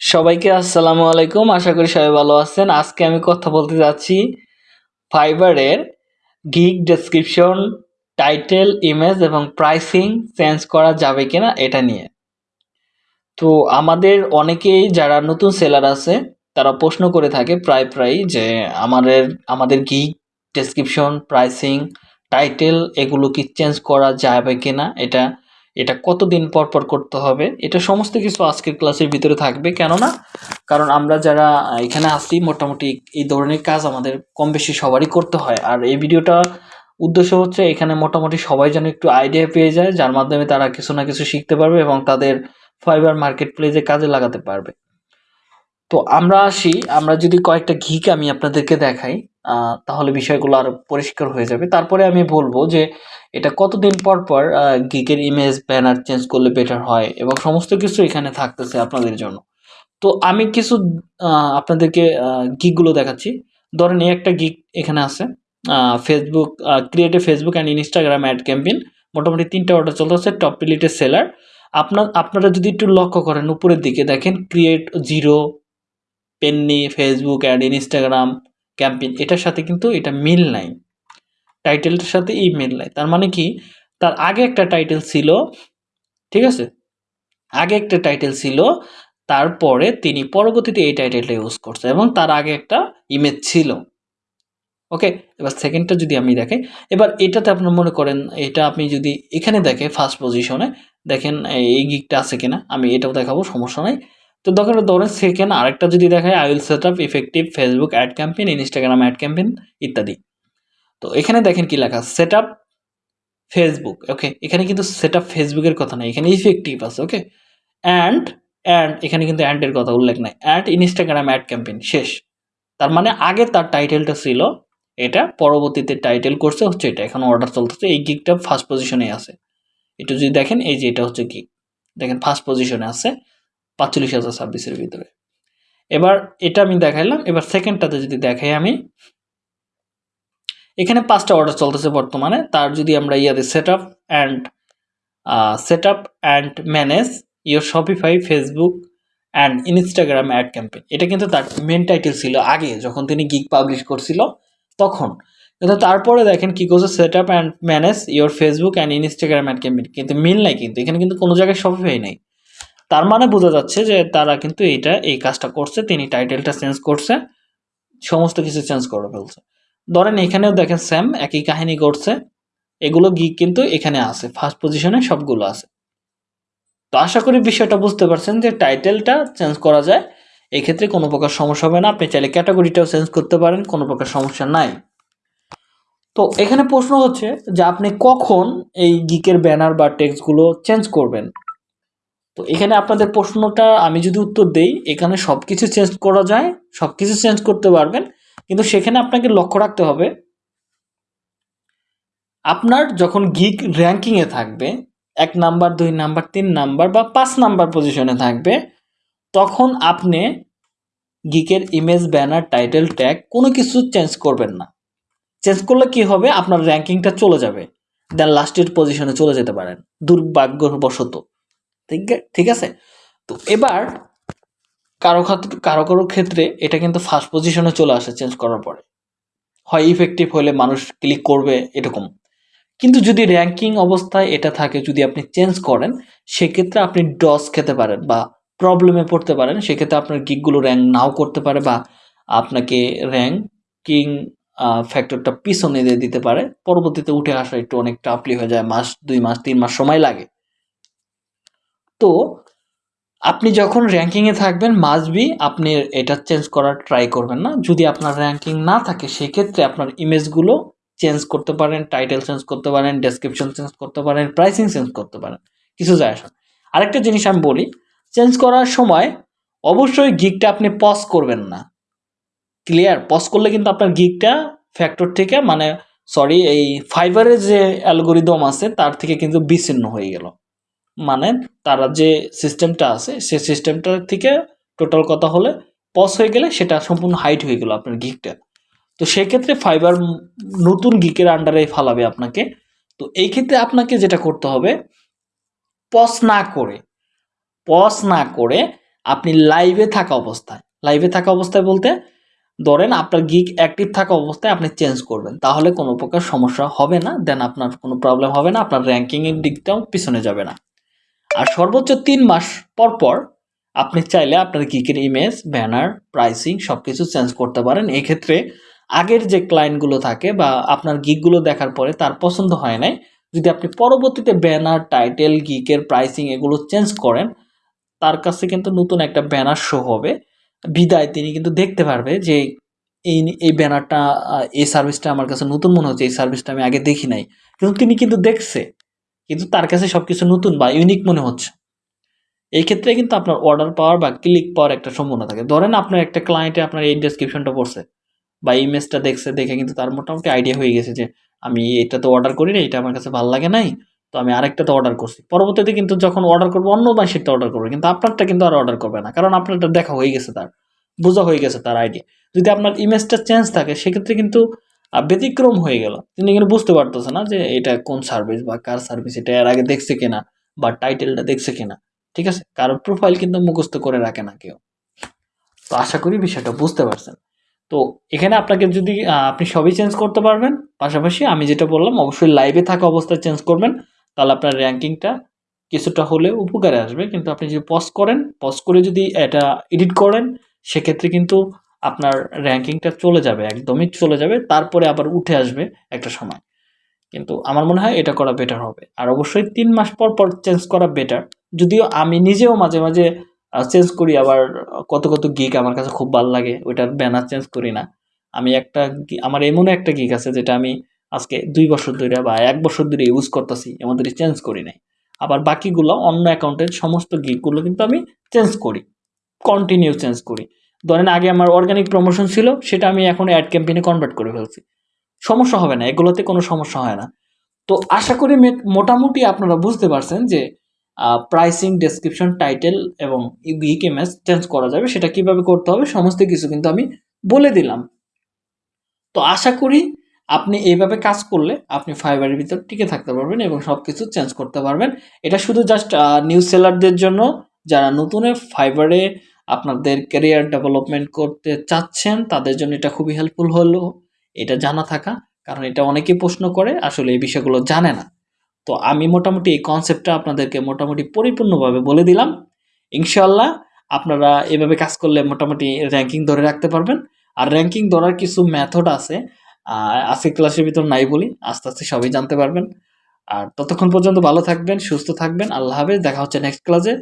সবাইকে আসসালামু আলাইকুম। আশা করি সবাই ভালো আছেন। আজকে আমি কথা বলতে যাচ্ছি ফাইবারের গিগ ডেসক্রিপশন, টাইটেল, ইমেজ এবং প্রাইসিং চেঞ্জ করা যাবে কিনা এটা নিয়ে। তো আমাদের অনেকেই যারা নতুন সেলার আছে, তারা প্রশ্ন করে থাকে প্রায় প্রায় যে আমাদের আমাদের গিগ ডেসক্রিপশন, প্রাইসিং, টাইটেল, এগুলো কি চেঞ্জ করা যাবে কিনা? এটা এটা কতদিন পর পর করতে হবে, এটা সমস্ত কিছু আজকের ক্লাসের ভিতরে থাকবে। কেননা, কারণ আমরা যারা এখানে আসি, মোটামুটি এই ধরনের কাজ আমাদের কম বেশি সবারই করতে হয়। আর এই ভিডিওটা উদ্দেশ্য হচ্ছে এখানে মোটামুটি সবাই যেন একটু আইডিয়া পেয়ে যায়, যার মাধ্যমে তারা কিছু না কিছু শিখতে পারবে এবং তাদের ফাইবার মার্কেট প্লেসে কাজে লাগাতে পারবে। তো আমরা আসি, আমরা যদি কয়েকটা ঘিক আমি আপনাদেরকে দেখাই। তাহলে বিষয়গুলো আরও পরিষ্কার হয়ে যাবে। তারপরে আমি বলব যে এটা কতদিন পর পর গিকের ইমেজ ব্যানার চেঞ্জ করলে বেটার হয় এবং সমস্ত কিছু এখানে থাকতেছে আপনাদের জন্য। তো আমি কিছু আপনাদেরকে গিকগুলো দেখাচ্ছি। ধরেন একটা গিক এখানে আছে Facebook creative Facebook and Instagram ad campaign মোটামুটি তিনটা অর্ডার চলতেছে টপ রিলেটেড সেলার আপনার, আপনারা যদি একটু লক্ষ্য করেন, উপরের দিকে দেখেন create zero penny Facebook ad Instagram campaign, এটার সাথে কিন্তু এটা মিল নাই। টাইটেলটার সাথে এই মিল নাই। তার মানে কি? তার আগে একটা টাইটেল ছিল, ঠিক আছে? আগে একটা টাইটেল ছিল, তারপরে তিনি পরবর্তীতে এই টাইটেলটা ইউজ করছে এবং তার আগে একটা ইমেজ ছিল। ওকে? এবার সেকেন্ডটা যদি আমি দেখাই এবার এটাতে আপনার মনে করেন, এটা আপনি যদি এখানে দেখে ফার্স্ট পজিশনে দেখেন এই গিকটা আছে কিনা, আমি এটাও দেখাবো, সমস্যা নাই। তো দরকার ধরেন সেকেন্ড আরেকটা যদি দেখায় I will set up effective Facebook ad campaign Instagram ad campaign ইত্যাদি। তো এখানে দেখেন কি লেখা সেট আপ ফেসবুক ওকে এখানে কিন্তু সেট আপ ফেসবুকের কথা নাই, এখানে ইফেক্টিভ আছে ওকে অ্যান্ড অ্যান্ড এখানে কিন্তু অ্যান্ডের কথা উল্লেখ নাই। অ্যাড ইনস্টাগ্রাম অ্যাড ক্যাম্পেইন শেষ। তার মানে আগে তার টাইটেলটা ছিল, এটা পরবর্তীতে টাইটেল করছে, হচ্ছে এটা। এখন অর্ডার চলতেছে, এই গিকটা ফার্স্ট পজিশনে আছে। এটা যদি দেখেন, এই যে এটা হচ্ছে গিক দেখেন ফার্স্ট পজিশনে আছে। পাঁচচল্লিশ হাজার ছাব্বিশের ভিতরে। এবার এটা আমি দেখাইলাম, এবার সেকেন্ডটাতে যদি দেখাই আমি, এখানে পাঁচটা অর্ডার চলতেছে বর্তমানে, তার যদি আমরা ইয়াতে set up and set up and manage your Shopify Facebook and Instagram ad campaign এটা কিন্তু তার মেন টাইটেল ছিল আগে, যখন তিনি গিগ পাবলিশ করছিল, তখন। কিন্তু তারপরে দেখেন কী করছে set up and manage your Facebook and Instagram ad campaign কিন্তু মিল নাই কিন্তু, এখানে কিন্তু কোনো জায়গায় শপিফাই নাই। তার মানে বোঝা যাচ্ছে যে তারা কিন্তু এইটা, এই কাজটা করছে, তিনি টাইটেলটা চেঞ্জ করছে, সমস্ত কিছু চেঞ্জ করে ফেলছে। ধরেন এখানেও দেখেন স্যাম একই কাহিনী করছে, এগুলো গিক কিন্তু এখানে আছে ফার্স্ট পজিশনে সবগুলো আছে। তো আশা করি বিষয়টা বুঝতে পারছেন যে টাইটেলটা চেঞ্জ করা যায়, এক্ষেত্রে কোনো প্রকার সমস্যা হবে না, আপনি চাইলে ক্যাটাগরিটাও চেঞ্জ করতে পারেন, কোনো প্রকার সমস্যা নাই। তো এখানে প্রশ্ন হচ্ছে যে আপনি কখন এই গিকের ব্যানার বা টেক্সটগুলো চেঞ্জ করবেন? তো এখানে আপনাদের প্রশ্নটা আমি যদি উত্তর দেই, এখানে সব কিছু চেঞ্জ করা যায় সব কিছু চেঞ্জ করতে পারবেন, কিন্তু সেখানে আপনাকে লক্ষ্য রাখতে হবে, আপনার যখন গিক র্যাঙ্কিংয়ে থাকবে, এক নাম্বার, দুই নাম্বার, তিন নাম্বার বা পাঁচ নাম্বার পজিশনে থাকবে, তখন আপনি গিকের ইমেজ ব্যানার টাইটেল ট্যাগ কোনো কিছু চেঞ্জ করবেন না। চেঞ্জ করলে কি হবে? আপনার র্যাঙ্কিংটা চলে যাবে। দেন লাস্টের পজিশনে চলে যেতে পারেন। দুর্ভাগ্যবশত। ঠিক আছে তো এবার কারও কারও কারও ক্ষেত্রে এটা কিন্তু ফার্স্ট পজিশনে চলে আসে চেঞ্জ করার পরে। হয় ইফেক্টিভ হলে মানুষ ক্লিক করবে এরকম। কিন্তু যদি র্যাঙ্কিং অবস্থায় এটা থাকে, যদি আপনি চেঞ্জ করেন, সেক্ষেত্রে আপনি ডস খেতে পারেন বা প্রবলেমে পড়তে পারেন। সেক্ষেত্রে আপনার গিকগুলো র্যাঙ্ক নাও করতে পারে বা আপনাকে র্যাঙ্কিং ফ্যাক্টরটা পিছনে দিয়ে দিতে পারে। পরবর্তীতে উঠে আসা একটু অনেক টাফলি হয়ে যায়, মাস, দুই মাস, তিন মাস সময় লাগে। তো আপনি যখন র্যাঙ্কিংয়ে থাকবেন মাস্ট আপনি এটা চেঞ্জ করার ট্রাই করবেন না। যদি আপনার র্যাঙ্কিং না থাকে, সেক্ষেত্রে আপনার ইমেজগুলো চেঞ্জ করতে পারেন টাইটেল চেঞ্জ করতে পারেন ডেসক্রিপশন চেঞ্জ করতে পারেন প্রাইসিং চেঞ্জ করতে পারেন। কিছু যায় আসে না। আরেকটা জিনিস আমি বলি চেঞ্জ করার সময় অবশ্যই গিকটা আপনি পজ করবেন না। ক্লিয়ার পজ করলে কিন্তু আপনার গিকটা ফ্যাক্টর থেকে মানে সরি এই ফাইবারের যে অ্যালগোরিদম আছে, তার থেকে কিন্তু বিচ্ছিন্ন হয়ে গেল। মানে তারা যে সিস্টেমটা আছে, সে সিস্টেমটার থেকে টোটাল কথা হলে পস হয়ে গেলে সেটা সম্পূর্ণ হাইট হয়ে গেল আপনার গিকটা তো সেক্ষেত্রে ফাইবার নতুন গিকের আন্ডারে ফালাবে আপনাকে। তো এই ক্ষেত্রে আপনাকে যেটা করতে হবে পস না করে পস না করে আপনি লাইভে থাকা অবস্থায় লাইভে থাকা অবস্থায় বলতে ধরেন আপনার গিক অ্যাক্টিভ থাকা অবস্থায় আপনি চেঞ্জ করবেন। তাহলে কোনো প্রকার সমস্যা হবে না দেন আপনার কোনো প্রবলেম হবে না, আপনার র্যাঙ্কিংয়ের দিকটাও পিছনে যাবে না। আর সর্বোচ্চ তিন মাস পর পর আপনি চাইলে আপনার গিকের ইমেজ ব্যানার প্রাইসিং সব কিছু চেঞ্জ করতে পারেন। এক্ষেত্রে আগের যে ক্লায়েন্টগুলো থাকে বা আপনার গিকগুলো দেখার পরে তার পছন্দ হয় নাই, যদি আপনি পরবর্তীতে ব্যানার টাইটেল গিকের প্রাইসিং এগুলো চেঞ্জ করেন, তার কাছে কিন্তু নতুন একটা ব্যানার শো হবে। বিদায় তিনি কিন্তু দেখতে পারবে যে এই এই ব্যানারটা এই সার্ভিসটা আমার কাছে নতুন মনে হচ্ছে, এই সার্ভিসটা আমি আগে দেখি নাই। কিন্তু তিনি কিন্তু দেখছে। কিন্তু তার কাছে সব কিছু নতুন বা ইউনিক মনে হচ্ছে। এই ক্ষেত্রে কিন্তু আপনার অর্ডার পাওয়ার বা ক্লিক পাওয়ার একটা সম্ভাবনা থাকে। ধরেন আপনার একটা ক্লায়েন্টে আপনার এই ডেসক্রিপশনটা পড়ছে বা ইমেজটা দেখছে, দেখে কিন্তু তার মোটামুটি আইডিয়া হয়ে গেছে যে আমি এটা তো অর্ডার করি না এটা আমার কাছে ভালো লাগে নাই, তো আমি আরেকটা তো অর্ডার করছি। পরবর্তীতে কিন্তু যখন অর্ডার করব, অন্য মাসেরটা অর্ডার করবে, কিন্তু আপনারটা কিন্তু আর অর্ডার করবে না, কারণ আপনারটা দেখা হয়ে গেছে তার, বোঝা হয়ে গেছে তার আইডিয়া যদি আপনার ইমেজটা চেঞ্জ থাকে, সেক্ষেত্রে কিন্তু ব্যতিক্রম হয়ে গেল। তিনি এখানে বুঝতে পারতেছে না যে এটা কোন সার্ভিস বা কার সার্ভিস এটা এর আগে দেখছে কিনা বা টাইটেলটা দেখছে কিনা। ঠিক আছে? কারোর প্রোফাইল কিন্তু মুখস্থ করে রাখে না কেউ। তো আশা করি বিষয়টা বুঝতে পারছেন। তো এখানে আপনাকে যদি আপনি সবই চেঞ্জ করতে পারবেন, পাশাপাশি আমি যেটা বললাম, অবশ্যই লাইভে থাকা অবস্থায় চেঞ্জ করবেন, তাহলে আপনার র্যাঙ্কিংটা কিছুটা হলেও উপকারে আসবে। কিন্তু আপনি যদি পজ করেন পজ করে যদি এটা এডিট করেন, সেক্ষেত্রে কিন্তু আপনার র্যাঙ্কিংটা চলে যাবে, একদমই চলে যাবে, তারপরে আবার উঠে আসবে একটা সময়। কিন্তু আমার মনে হয় এটা করা বেটার হবে। আর অবশ্যই তিন মাস পর পর চেঞ্জ করা বেটার যদিও আমি নিজেও মাঝে মাঝে চেঞ্জ করি, আবার কত কত গিক আমার কাছে খুব ভালো লাগে, ওইটার ব্যানার চেঞ্জ করি না। আমি একটা আমার এমন একটা গিক আছে যেটা আমি আজকে দুই বছর ধরে বা এক বছর ধরে ইউজ করতেছি, এমন চেঞ্জ করি নাই। আবার বাকিগুলো অন্য অ্যাকাউন্টের সমস্ত গিকগুলো কিন্তু আমি চেঞ্জ করি কন্টিনিউ চেঞ্জ করি। ধরেন আগে আমার অর্গানিক প্রমোশন ছিল, সেটা আমি এখন অ্যাড ক্যাম্পেইনে কনভার্ট করে ফেলছি। সমস্যা হবে না, এগুলোতে কোনো সমস্যা হয় না। তো আশা করি মোটামুটি আপনারা বুঝতে পারছেন যে প্রাইসিং ডেসক্রিপশন টাইটেল এবং ইমেজ চেঞ্জ করা যাবে, সেটা কীভাবে করতে হবে, সমস্ত কিছু কিন্তু আমি বলে দিলাম। তো আশা করি আপনি এইভাবে কাজ করলে আপনি ফাইবারের ভিতর টিকে থাকতে পারবেন এবং সব কিছু চেঞ্জ করতে পারবেন। এটা শুধু জাস্ট নিউজ সেলারদের জন্য, যারা নতুনে ফাইবারে আপনাদের ক্যারিয়ার ডেভেলপমেন্ট করতে চাচ্ছেন, তাদের জন্য এটা খুবই হেল্পফুল হলো। এটা জানা থাকা, কারণ এটা অনেকেই প্রশ্ন করে, আসলে এই বিষয়গুলো জানে না। তো আমি মোটামুটি এই কনসেপ্টটা আপনাদেরকে মোটামুটি পরিপূর্ণভাবে বলে দিলাম। ইনশাল্লাহ আপনারা এভাবে কাজ করলে মোটামুটি র্যাঙ্কিং ধরে রাখতে পারবেন। আর র্যাঙ্কিং ধরার কিছু মেথড আছে আজকে ক্লাসের ভিতর নাই বলি, আস্তে আস্তে সবই জানতে পারবেন। আর ততক্ষণ পর্যন্ত ভালো থাকবেন, সুস্থ থাকবেন। আল্লাহ হাফেজ, দেখা হচ্ছে নেক্সট ক্লাসে